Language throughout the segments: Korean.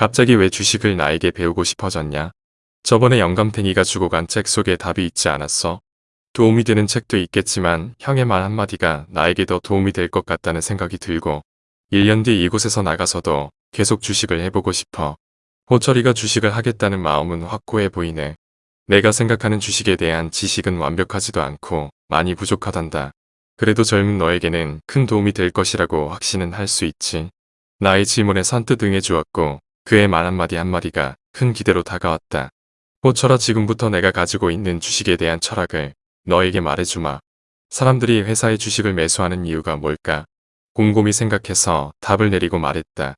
갑자기 왜 주식을 나에게 배우고 싶어졌냐? 저번에 영감탱이가 주고 간 책 속에 답이 있지 않았어? 도움이 되는 책도 있겠지만 형의 말 한마디가 나에게 더 도움이 될 것 같다는 생각이 들고 1년 뒤 이곳에서 나가서도 계속 주식을 해보고 싶어. 호철이가 주식을 하겠다는 마음은 확고해 보이네. 내가 생각하는 주식에 대한 지식은 완벽하지도 않고 많이 부족하단다. 그래도 젊은 너에게는 큰 도움이 될 것이라고 확신은 할 수 있지. 나의 질문에 선뜻 응해 주었고 그의 말 한마디 한마디가 큰 기대로 다가왔다. 호철아 지금부터 내가 가지고 있는 주식에 대한 철학을 너에게 말해주마. 사람들이 회사의 주식을 매수하는 이유가 뭘까? 곰곰이 생각해서 답을 내리고 말했다.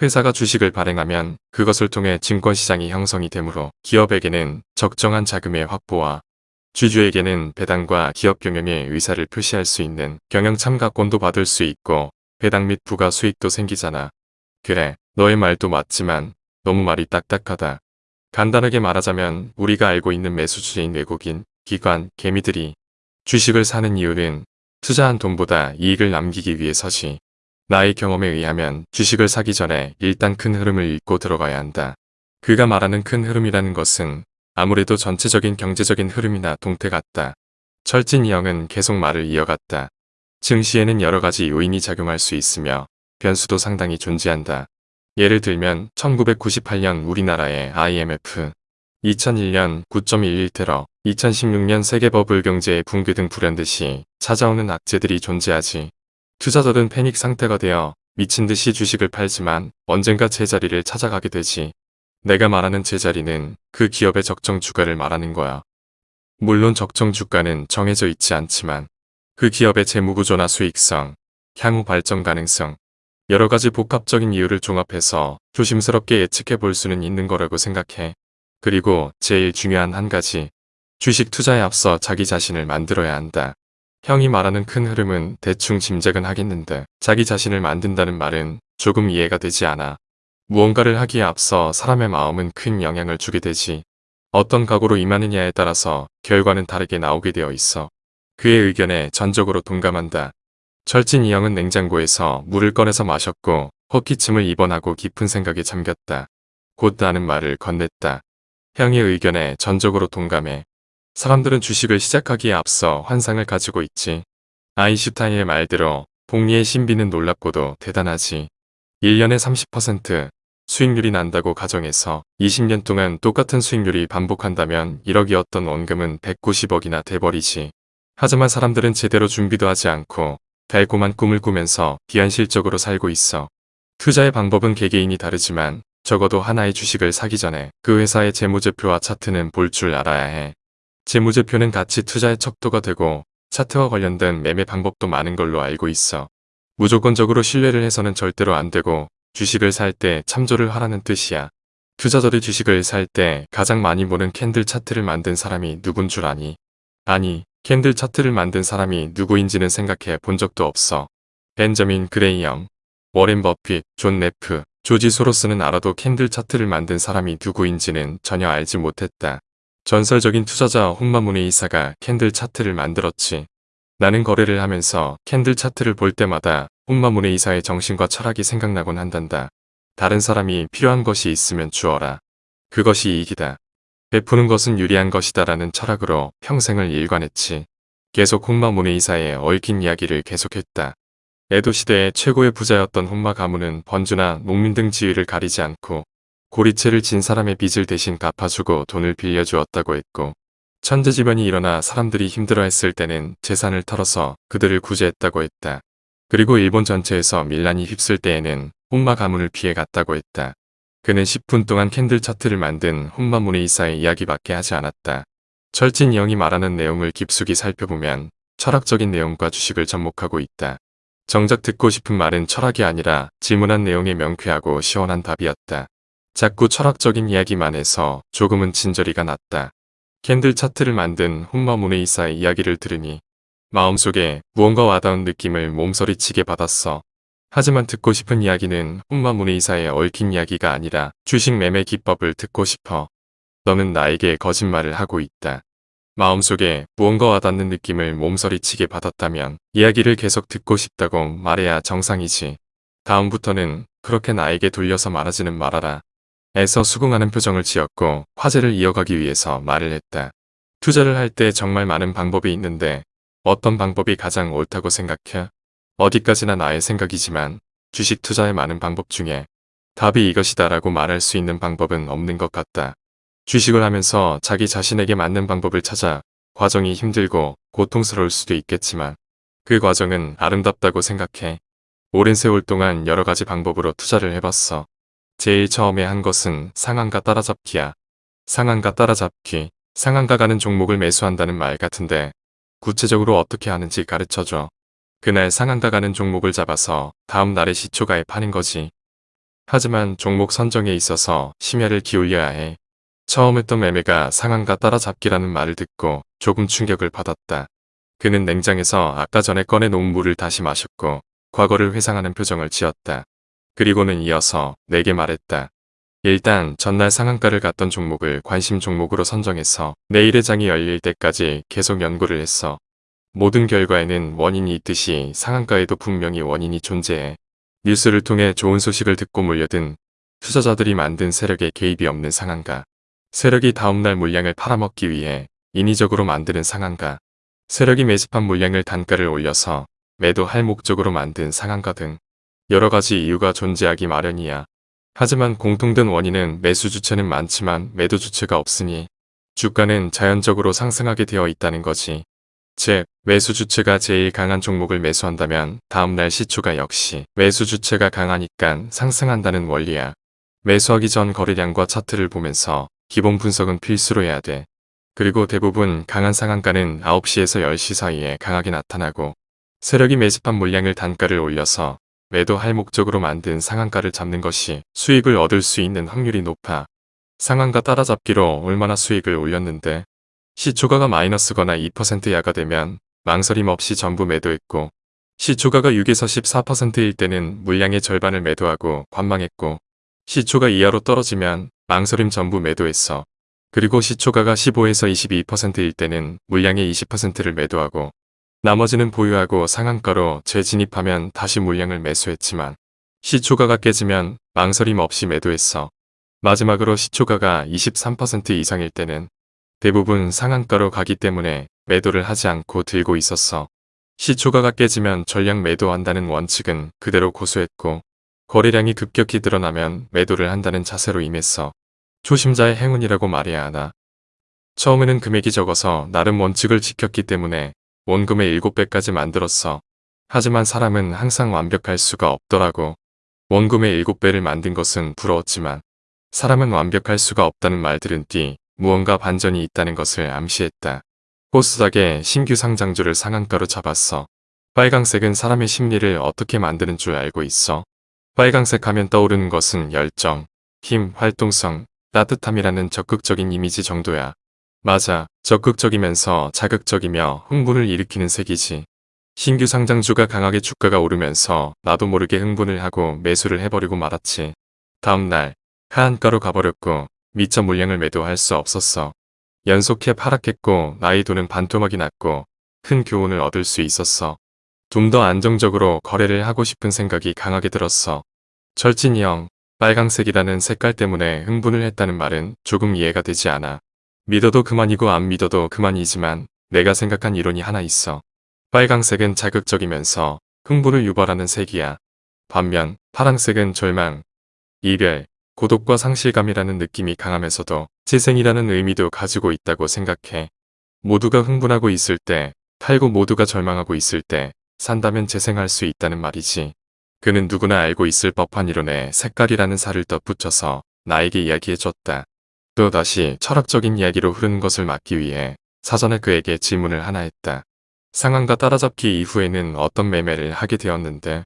회사가 주식을 발행하면 그것을 통해 증권시장이 형성이 되므로 기업에게는 적정한 자금의 확보와 주주에게는 배당과 기업 경영의 의사를 표시할 수 있는 경영 참가권도 받을 수 있고 배당 및 부가 수익도 생기잖아. 그래, 너의 말도 맞지만 너무 말이 딱딱하다. 간단하게 말하자면 우리가 알고 있는 매수주인 외국인, 기관, 개미들이 주식을 사는 이유는 투자한 돈보다 이익을 남기기 위해서지. 나의 경험에 의하면 주식을 사기 전에 일단 큰 흐름을 읽고 들어가야 한다. 그가 말하는 큰 흐름이라는 것은 아무래도 전체적인 경제적인 흐름이나 동태 같다. 철진 이 형은 계속 말을 이어갔다. 증시에는 여러 가지 요인이 작용할 수 있으며 변수도 상당히 존재한다. 예를 들면 1998년 우리나라의 IMF, 2001년 9.11테러, 2016년 세계 버블 경제의 붕괴 등 불현듯이 찾아오는 악재들이 존재하지. 투자자들은 패닉 상태가 되어 미친 듯이 주식을 팔지만 언젠가 제자리를 찾아가게 되지. 내가 말하는 제자리는 그 기업의 적정 주가를 말하는 거야. 물론 적정 주가는 정해져 있지 않지만 그 기업의 재무구조나 수익성, 향후 발전 가능성, 여러 가지 복합적인 이유를 종합해서 조심스럽게 예측해 볼 수는 있는 거라고 생각해. 그리고 제일 중요한 한 가지. 주식 투자에 앞서 자기 자신을 만들어야 한다. 형이 말하는 큰 흐름은 대충 짐작은 하겠는데 자기 자신을 만든다는 말은 조금 이해가 되지 않아. 무언가를 하기에 앞서 사람의 마음은 큰 영향을 주게 되지. 어떤 각오로 임하느냐에 따라서 결과는 다르게 나오게 되어 있어. 그의 의견에 전적으로 동감한다. 철진 이 형은 냉장고에서 물을 꺼내서 마셨고 헛기침을 입원하고 깊은 생각에 잠겼다. 곧 나는 말을 건넸다. 형의 의견에 전적으로 동감해. 사람들은 주식을 시작하기에 앞서 환상을 가지고 있지. 아인슈타인의 말대로 복리의 신비는 놀랍고도 대단하지. 1년에 30% 수익률이 난다고 가정해서 20년 동안 똑같은 수익률이 반복한다면 1억이었던 원금은 190억이나 돼버리지. 하지만 사람들은 제대로 준비도 하지 않고 달콤한 꿈을 꾸면서 비현실적으로 살고 있어. 투자의 방법은 개개인이 다르지만 적어도 하나의 주식을 사기 전에 그 회사의 재무제표와 차트는 볼 줄 알아야 해. 재무제표는 같이 투자의 척도가 되고 차트와 관련된 매매 방법도 많은 걸로 알고 있어. 무조건적으로 신뢰를 해서는 절대로 안 되고 주식을 살 때 참조를 하라는 뜻이야. 투자자들이 주식을 살 때 가장 많이 보는 candle 차트를 만든 사람이 누군 줄 아니? 아니, candle 차트를 만든 사람이 누구인지는 생각해 본 적도 없어. 벤저민 그레이엄, 워렌 버핏, 존 네프, 조지 소로스는 알아도 candle 차트를 만든 사람이 누구인지는 전혀 알지 못했다. 전설적인 투자자 홍마문의 이사가 candle 차트를 만들었지. 나는 거래를 하면서 캔들 차트를 볼 때마다 홍마문의 이사의 정신과 철학이 생각나곤 한단다. 다른 사람이 필요한 것이 있으면 주어라. 그것이 이익이다. 베푸는 것은 유리한 것이다라는 철학으로 평생을 일관했지. 계속 홍마 문의이사의 얽힌 이야기를 계속했다. 에도 시대의 최고의 부자였던 홍마 가문은 번주나 농민 등 지위를 가리지 않고 고리채를 진 사람의 빚을 대신 갚아주고 돈을 빌려주었다고 했고 천재지변이 일어나 사람들이 힘들어했을 때는 재산을 털어서 그들을 구제했다고 했다. 그리고 일본 전체에서 밀란이 휩쓸 때에는 홍마 가문을 피해갔다고 했다. 그는 10분 동안 캔들 차트를 만든 혼마문의 이사의 이야기밖에 하지 않았다. 철진 영이 말하는 내용을 깊숙이 살펴보면 철학적인 내용과 주식을 접목하고 있다. 정작 듣고 싶은 말은 철학이 아니라 질문한 내용의 명쾌하고 시원한 답이었다. 자꾸 철학적인 이야기만 해서 조금은 진저리가 났다. 캔들 차트를 만든 혼마문의 이사의 이야기를 들으니 마음속에 무언가 와닿은 느낌을 몸서리치게 받았어. 하지만 듣고 싶은 이야기는 혼마문의 이사의 얽힌 이야기가 아니라 주식 매매 기법을 듣고 싶어. 너는 나에게 거짓말을 하고 있다. 마음속에 무언가 와닿는 느낌을 몸서리치게 받았다면 이야기를 계속 듣고 싶다고 말해야 정상이지. 다음부터는 그렇게 나에게 돌려서 말하지는 말아라. 애써 수긍하는 표정을 지었고 화제를 이어가기 위해서 말을 했다. 투자를 할 때 정말 많은 방법이 있는데 어떤 방법이 가장 옳다고 생각해? 어디까지나 나의 생각이지만 주식 투자의 많은 방법 중에 답이 이것이다 라고 말할 수 있는 방법은 없는 것 같다. 주식을 하면서 자기 자신에게 맞는 방법을 찾아 과정이 힘들고 고통스러울 수도 있겠지만 그 과정은 아름답다고 생각해. 오랜 세월 동안 여러 가지 방법으로 투자를 해봤어. 제일 처음에 한 것은 상한가 따라잡기야. 상한가 따라잡기, 상한가 가는 종목을 매수한다는 말 같은데 구체적으로 어떻게 하는지 가르쳐줘. 그날 상한가 가는 종목을 잡아서 다음 날에 시초가에 파는 거지. 하지만 종목 선정에 있어서 심혈을 기울여야 해. 처음 했던 매매가 상한가 따라잡기라는 말을 듣고 조금 충격을 받았다. 그는 냉장에서 아까 전에 꺼내놓은 물을 다시 마셨고 과거를 회상하는 표정을 지었다. 그리고는 이어서 내게 말했다. 일단 전날 상한가를 갔던 종목을 관심 종목으로 선정해서 내일의 장이 열릴 때까지 계속 연구를 했어. 모든 결과에는 원인이 있듯이 상한가에도 분명히 원인이 존재해. 뉴스를 통해 좋은 소식을 듣고 몰려든 투자자들이 만든 세력의 개입이 없는 상한가. 세력이 다음날 물량을 팔아먹기 위해 인위적으로 만드는 상한가. 세력이 매집한 물량을 단가를 올려서 매도할 목적으로 만든 상한가 등 여러 가지 이유가 존재하기 마련이야. 하지만 공통된 원인은 매수 주체는 많지만 매도 주체가 없으니 주가는 자연적으로 상승하게 되어 있다는 거지. 즉, 매수 주체가 제일 강한 종목을 매수한다면 다음날 시초가 역시 매수 주체가 강하니까 상승한다는 원리야. 매수하기 전 거래량과 차트를 보면서 기본 분석은 필수로 해야 돼. 그리고 대부분 강한 상한가는 9시에서 10시 사이에 강하게 나타나고 세력이 매집한 물량을 단가를 올려서 매도할 목적으로 만든 상한가를 잡는 것이 수익을 얻을 수 있는 확률이 높아. 상한가 따라잡기로 얼마나 수익을 올렸는데 시초가가 마이너스거나 2% 야가 되면 망설임 없이 전부 매도했고 시초가가 6에서 14%일 때는 물량의 절반을 매도하고 관망했고 시초가 이하로 떨어지면 망설임 전부 매도했어. 그리고 시초가가 15에서 22%일 때는 물량의 20%를 매도하고 나머지는 보유하고 상한가로 재진입하면 다시 물량을 매수했지만 시초가가 깨지면 망설임 없이 매도했어. 마지막으로 시초가가 23% 이상일 때는 대부분 상한가로 가기 때문에 매도를 하지 않고 들고 있었어. 시초가가 깨지면 전량 매도한다는 원칙은 그대로 고수했고 거래량이 급격히 드러나면 매도를 한다는 자세로 임했어. 초심자의 행운이라고 말해야 하나. 처음에는 금액이 적어서 나름 원칙을 지켰기 때문에 원금의 7배까지 만들었어. 하지만 사람은 항상 완벽할 수가 없더라고. 원금의 7배를 만든 것은 부러웠지만 사람은 완벽할 수가 없다는 말 들은 뒤 무언가 반전이 있다는 것을 암시했다. 코스닥의 신규 상장주를 상한가로 잡았어. 빨강색은 사람의 심리를 어떻게 만드는 줄 알고 있어. 빨강색 하면 떠오르는 것은 열정, 힘, 활동성, 따뜻함이라는 적극적인 이미지 정도야. 맞아, 적극적이면서 자극적이며 흥분을 일으키는 색이지. 신규 상장주가 강하게 주가가 오르면서 나도 모르게 흥분을 하고 매수를 해버리고 말았지. 다음날 하한가로 가버렸고 미처 물량을 매도할 수 없었어. 연속해 하락했고 나이 도는 반토막이 났고 큰 교훈을 얻을 수 있었어. 좀 더 안정적으로 거래를 하고 싶은 생각이 강하게 들었어. 철진이 형, 빨강색이라는 색깔 때문에 흥분을 했다는 말은 조금 이해가 되지 않아. 믿어도 그만이고 안 믿어도 그만이지만 내가 생각한 이론이 하나 있어. 빨강색은 자극적이면서 흥분을 유발하는 색이야. 반면 파랑색은 절망, 이별, 고독과 상실감이라는 느낌이 강하면서도 재생이라는 의미도 가지고 있다고 생각해. 모두가 흥분하고 있을 때, 팔고 모두가 절망하고 있을 때 산다면 재생할 수 있다는 말이지. 그는 누구나 알고 있을 법한 이론에 색깔이라는 살을 덧붙여서 나에게 이야기해줬다. 또 다시 철학적인 이야기로 흐르는 것을 막기 위해 사전에 그에게 질문을 하나 했다. 상한가 따라잡기 이후에는 어떤 매매를 하게 되었는데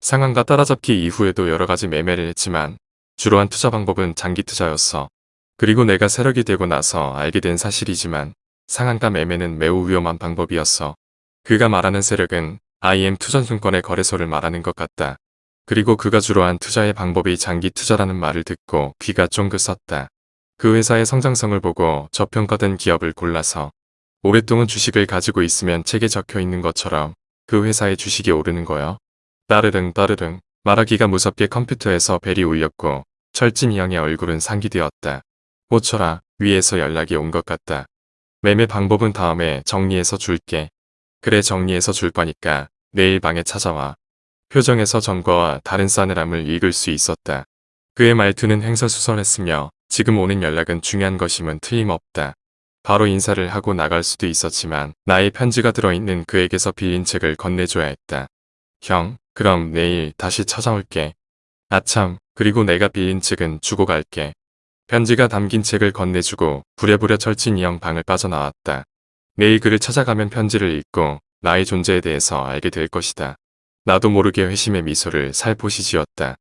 상한가 따라잡기 이후에도 여러 가지 매매를 했지만 주로 한 투자 방법은 장기 투자였어. 그리고 내가 세력이 되고 나서 알게 된 사실이지만 상한가 매매는 매우 위험한 방법이었어. 그가 말하는 세력은 IM 투전증권의 거래소를 말하는 것 같다. 그리고 그가 주로 한 투자의 방법이 장기 투자라는 말을 듣고 귀가 쫑긋 섰다. 그 회사의 성장성을 보고 저평가된 기업을 골라서 오랫동안 주식을 가지고 있으면 책에 적혀 있는 것처럼 그 회사의 주식이 오르는 거요. 따르릉 따르릉 말하기가 무섭게 컴퓨터에서 벨이 울렸고 철진이 형의 얼굴은 상기되었다. 호철아, 위에서 연락이 온 것 같다. 매매 방법은 다음에 정리해서 줄게. 그래 정리해서 줄 거니까 내일 방에 찾아와. 표정에서 전과와 다른 싸늘함을 읽을 수 있었다. 그의 말투는 횡설수설했으며 지금 오는 연락은 중요한 것임은 틀림없다. 바로 인사를 하고 나갈 수도 있었지만 나의 편지가 들어있는 그에게서 빌린 책을 건네줘야 했다. 형, 그럼 내일 다시 찾아올게. 아참, 그리고 내가 빌린 책은 주고 갈게. 편지가 담긴 책을 건네주고 부랴부랴 철진이 형 방을 빠져나왔다. 내일 그를 찾아가면 편지를 읽고 나의 존재에 대해서 알게 될 것이다. 나도 모르게 회심의 미소를 살포시 지었다.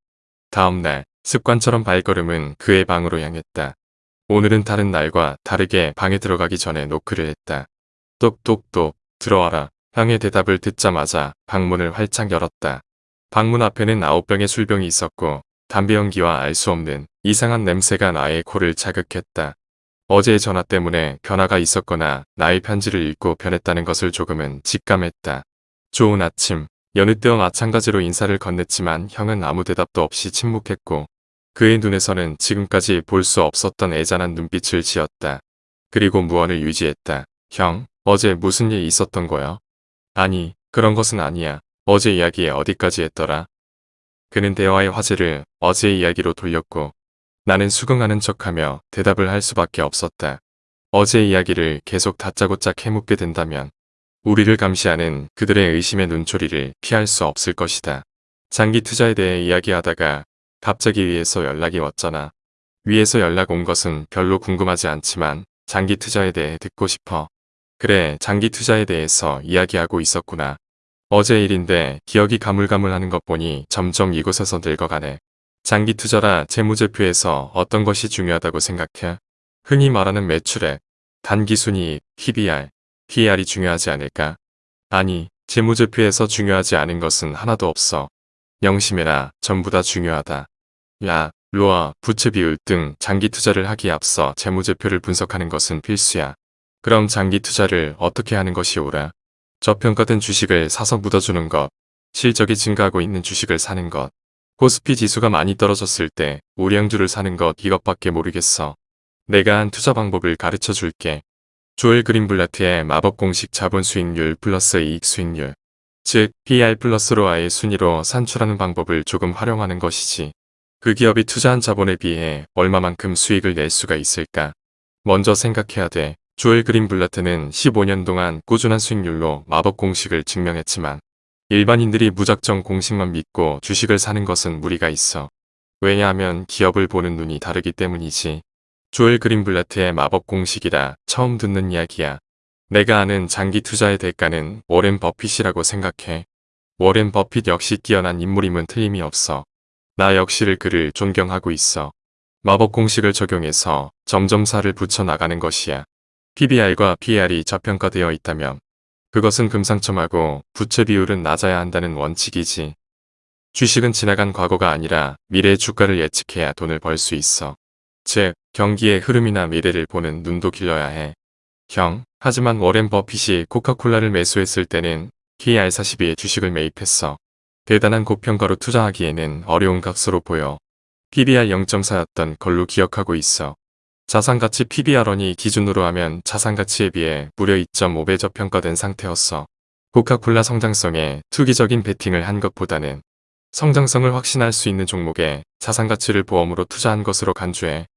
다음 날 습관처럼 발걸음은 그의 방으로 향했다. 오늘은 다른 날과 다르게 방에 들어가기 전에 노크를 했다. 똑똑똑 들어와라. 형의 대답을 듣자마자 방문을 활짝 열었다. 방문 앞에는 아홉 병의 술병이 있었고 담배 연기와 알 수 없는 이상한 냄새가 나의 코를 자극했다. 어제의 전화 때문에 변화가 있었거나 나의 편지를 읽고 변했다는 것을 조금은 직감했다. 좋은 아침, 여느 때와 마찬가지로 인사를 건넸지만 형은 아무 대답도 없이 침묵했고 그의 눈에서는 지금까지 볼 수 없었던 애잔한 눈빛을 지었다. 그리고 무언을 유지했다. 형, 어제 무슨 일 있었던 거야? 아니, 그런 것은 아니야. 어제 이야기에 어디까지 했더라? 그는 대화의 화제를 어제의 이야기로 돌렸고 나는 수긍하는 척하며 대답을 할 수밖에 없었다. 어제 이야기를 계속 다짜고짜 캐묻게 된다면 우리를 감시하는 그들의 의심의 눈초리를 피할 수 없을 것이다. 장기 투자에 대해 이야기하다가 갑자기 위에서 연락이 왔잖아. 위에서 연락 온 것은 별로 궁금하지 않지만 장기 투자에 대해 듣고 싶어. 그래, 장기 투자에 대해서 이야기하고 있었구나. 어제 일인데 기억이 가물가물하는 것 보니 점점 이곳에서 늙어가네. 장기 투자라 재무제표에서 어떤 것이 중요하다고 생각해? 흔히 말하는 매출액, 단기순이익, PBR, PR이 중요하지 않을까? 아니, 재무제표에서 중요하지 않은 것은 하나도 없어. 명심해라, 전부 다 중요하다. 야, 로아, 부채 비율 등 장기 투자를 하기에 앞서 재무제표를 분석하는 것은 필수야. 그럼 장기 투자를 어떻게 하는 것이 옳아? 저평가된 주식을 사서 묻어주는 것, 실적이 증가하고 있는 주식을 사는 것, 코스피 지수가 많이 떨어졌을 때 우량주를 사는 것 이것밖에 모르겠어. 내가 한 투자 방법을 가르쳐 줄게. 조엘 그린블라트의 마법 공식 자본 수익률 플러스 이익 수익률, 즉 PR 플러스로 아의 순위로 산출하는 방법을 조금 활용하는 것이지. 그 기업이 투자한 자본에 비해 얼마만큼 수익을 낼 수가 있을까? 먼저 생각해야 돼. 조엘 그린 블라트는 15년 동안 꾸준한 수익률로 마법 공식을 증명했지만 일반인들이 무작정 공식만 믿고 주식을 사는 것은 무리가 있어. 왜냐하면 기업을 보는 눈이 다르기 때문이지. 조엘 그린블라트의 마법 공식이라 처음 듣는 이야기야. 내가 아는 장기 투자의 대가는 워렌 버핏이라고 생각해. 워렌 버핏 역시 뛰어난 인물임은 틀림이 없어. 나 역시를 그를 존경하고 있어. 마법 공식을 적용해서 점점 살을 붙여나가는 것이야. PBR과 PR이 저평가되어 있다면 그것은 금상첨화고 부채 비율은 낮아야 한다는 원칙이지. 주식은 지나간 과거가 아니라 미래의 주가를 예측해야 돈을 벌 수 있어. 즉, 경기의 흐름이나 미래를 보는 눈도 길러야 해. 형, 하지만 워렌 버핏이 코카콜라를 매수했을 때는 KR42의 주식을 매입했어. 대단한 고평가로 투자하기에는 어려운 값으로 보여. PBR 0.4였던 걸로 기억하고 있어. 자산가치 PBR원이 기준으로 하면 자산가치에 비해 무려 2.5배 저평가된 상태였어. 코카콜라 성장성에 투기적인 베팅을 한 것보다는 성장성을 확신할 수 있는 종목에 자산가치를 보험으로 투자한 것으로 간주해